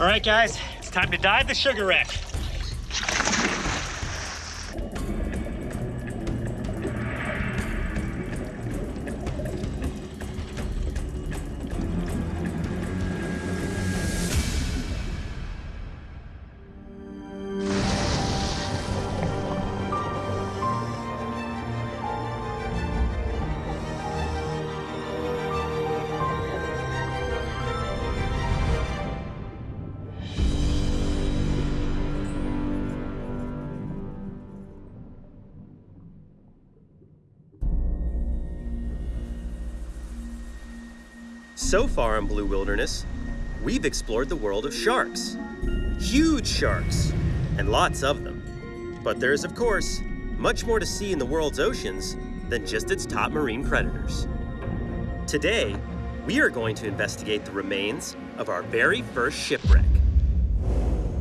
All right, guys, it's time to dive the sugar wreck. So far in Blue Wilderness, we've explored the world of sharks. Huge sharks, and lots of them. But there's, of course, much more to see in the world's oceans than just its top marine predators. Today, we are going to investigate the remains of our very first shipwreck.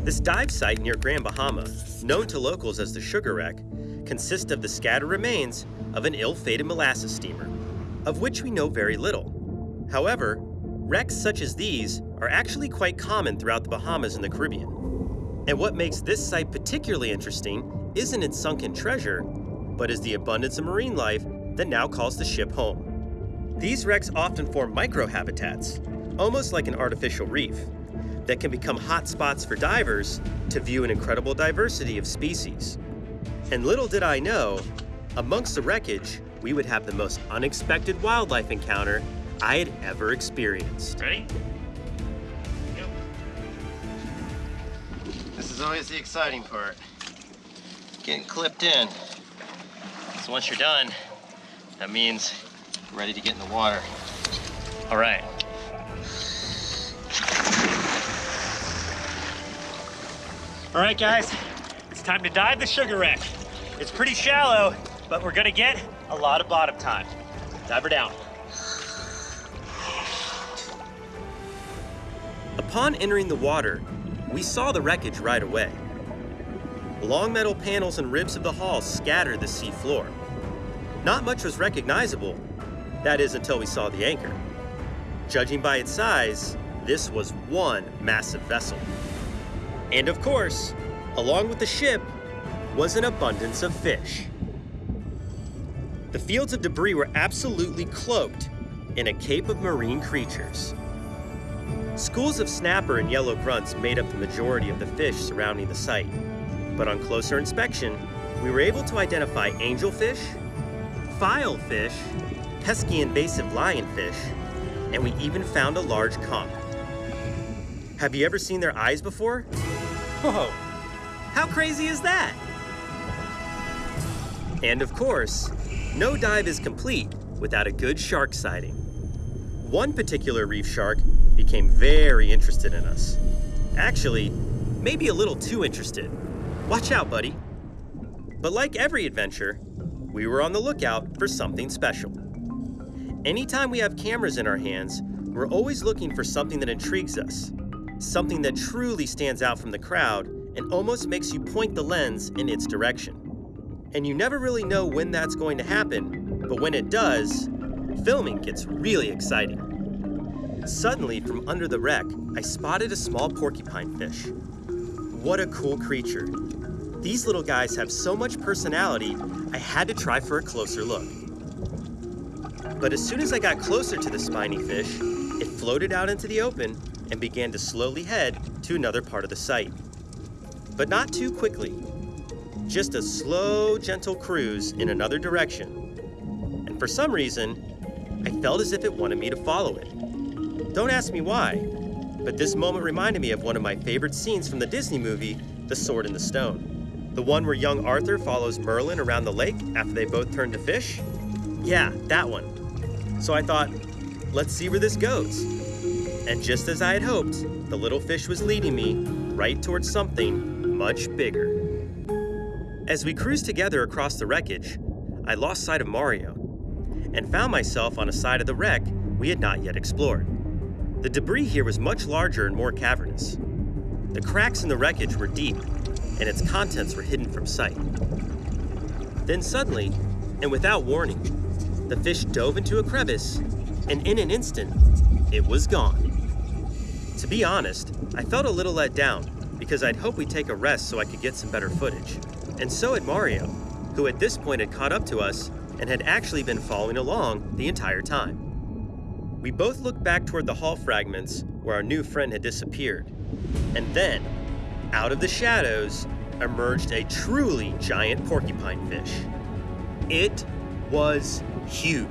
This dive site near Grand Bahama, known to locals as the Sugar Wreck, consists of the scattered remains of an ill-fated molasses steamer, of which we know very little. However, wrecks such as these are actually quite common throughout the Bahamas and the Caribbean. And what makes this site particularly interesting isn't its sunken treasure, but is the abundance of marine life that now calls the ship home. These wrecks often form microhabitats, almost like an artificial reef, that can become hotspots for divers to view an incredible diversity of species. And little did I know, amongst the wreckage, we would have the most unexpected wildlife encounter I had ever experienced. Ready? This is always the exciting part. Getting clipped in. So once you're done, that means you're ready to get in the water. All right. All right, guys, it's time to dive the sugar wreck. It's pretty shallow, but we're gonna get a lot of bottom time. Dive her down. Upon entering the water, we saw the wreckage right away. Long metal panels and ribs of the hull scattered the sea floor. Not much was recognizable, that is until we saw the anchor. Judging by its size, this was one massive vessel. And of course, along with the ship was an abundance of fish. The fields of debris were absolutely cloaked in a cape of marine creatures. Schools of snapper and yellow grunts made up the majority of the fish surrounding the site. But on closer inspection, we were able to identify angelfish, filefish, pesky invasive lionfish, and we even found a large conch. Have you ever seen their eyes before? Whoa, how crazy is that? And of course, no dive is complete without a good shark sighting. One particular reef shark became very interested in us. Actually, maybe a little too interested. Watch out, buddy. But like every adventure, we were on the lookout for something special. Anytime we have cameras in our hands, we're always looking for something that intrigues us, something that truly stands out from the crowd and almost makes you point the lens in its direction. And you never really know when that's going to happen, but when it does, filming gets really exciting. Suddenly, from under the wreck, I spotted a small porcupine fish. What a cool creature. These little guys have so much personality, I had to try for a closer look. But as soon as I got closer to the spiny fish, it floated out into the open and began to slowly head to another part of the site. But not too quickly. Just a slow, gentle cruise in another direction. And for some reason, I felt as if it wanted me to follow it. Don't ask me why, but this moment reminded me of one of my favorite scenes from the Disney movie, The Sword in the Stone. The one where young Arthur follows Merlin around the lake after they both turn to fish? Yeah, that one. So I thought, let's see where this goes. And just as I had hoped, the little fish was leading me right towards something much bigger. As we cruised together across the wreckage, I lost sight of Mario and found myself on a side of the wreck we had not yet explored. The debris here was much larger and more cavernous. The cracks in the wreckage were deep, and its contents were hidden from sight. Then suddenly, and without warning, the fish dove into a crevice, and in an instant, it was gone. To be honest, I felt a little let down because I'd hoped we'd take a rest so I could get some better footage. And so had Mario, who at this point had caught up to us and had actually been following along the entire time. We both looked back toward the hall fragments where our new friend had disappeared. And then, out of the shadows, emerged a truly giant porcupine fish. It was huge.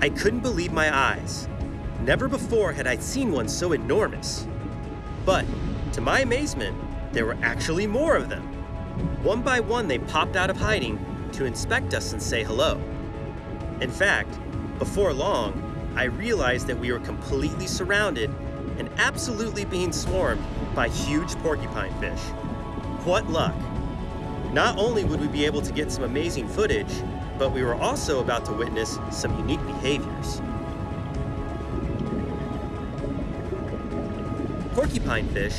I couldn't believe my eyes. Never before had I seen one so enormous. But, to my amazement, there were actually more of them. One by one, they popped out of hiding to inspect us and say hello. In fact, before long, I realized that we were completely surrounded and absolutely being swarmed by huge porcupine fish. What luck! Not only would we be able to get some amazing footage, but we were also about to witness some unique behaviors. Porcupine fish,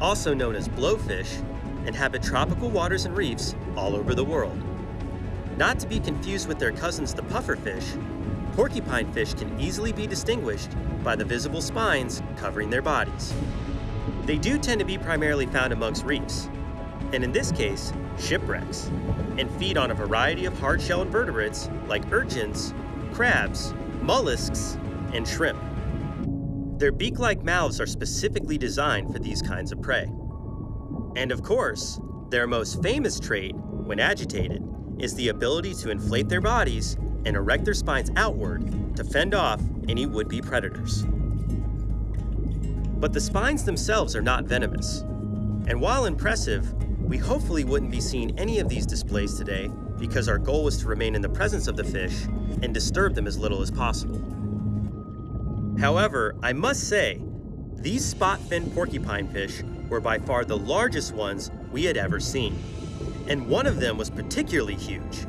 also known as blowfish, inhabit tropical waters and reefs all over the world. Not to be confused with their cousins the pufferfish, porcupine fish can easily be distinguished by the visible spines covering their bodies. They do tend to be primarily found amongst reefs, and in this case, shipwrecks, and feed on a variety of hard-shell invertebrates like urchins, crabs, mollusks, and shrimp. Their beak-like mouths are specifically designed for these kinds of prey. And of course, their most famous trait, when agitated, is the ability to inflate their bodies and erect their spines outward to fend off any would-be predators. But the spines themselves are not venomous. And while impressive, we hopefully wouldn't be seeing any of these displays today because our goal was to remain in the presence of the fish and disturb them as little as possible. However, I must say, these spot-fin porcupine fish were by far the largest ones we had ever seen. And one of them was particularly huge,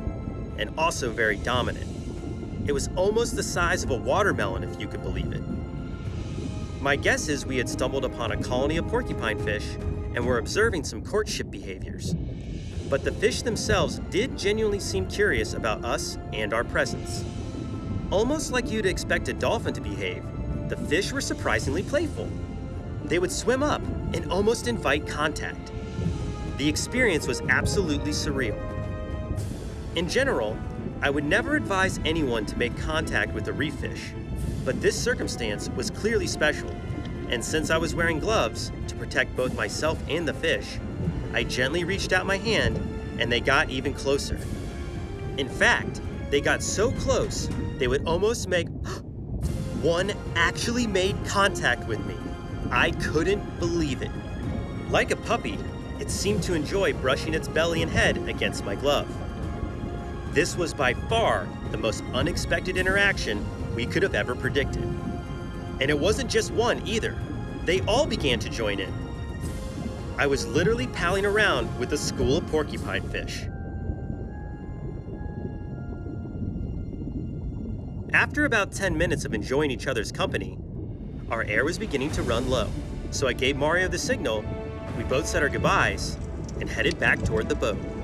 and also very dominant. It was almost the size of a watermelon, if you could believe it. My guess is we had stumbled upon a colony of porcupine fish and were observing some courtship behaviors. But the fish themselves did genuinely seem curious about us and our presence. Almost like you'd expect a dolphin to behave, the fish were surprisingly playful. They would swim up and almost invite contact. The experience was absolutely surreal. In general, I would never advise anyone to make contact with a reef fish, but this circumstance was clearly special, and since I was wearing gloves to protect both myself and the fish, I gently reached out my hand and they got even closer. In fact, they got so close, they would almost make one actually made contact with me. I couldn't believe it. Like a puppy, it seemed to enjoy brushing its belly and head against my glove. This was by far the most unexpected interaction we could have ever predicted. And it wasn't just one either. They all began to join in. I was literally palling around with a school of porcupine fish. After about 10 minutes of enjoying each other's company, our air was beginning to run low, so I gave Mario the signal, we both said our goodbyes, and headed back toward the boat.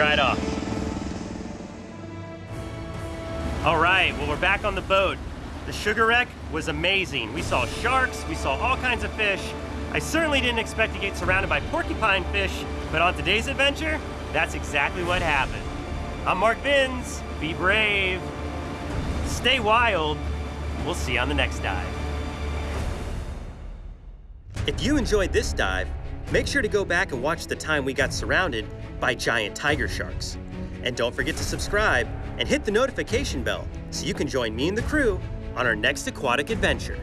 Dried off. All right, well, we're back on the boat. The sugar wreck was amazing. We saw sharks, we saw all kinds of fish. I certainly didn't expect to get surrounded by porcupine fish, but on today's adventure, that's exactly what happened. I'm Mark Vins. Be brave. Stay wild. We'll see you on the next dive. If you enjoyed this dive, make sure to go back and watch the time we got surrounded by giant tiger sharks. And don't forget to subscribe and hit the notification bell so you can join me and the crew on our next aquatic adventure.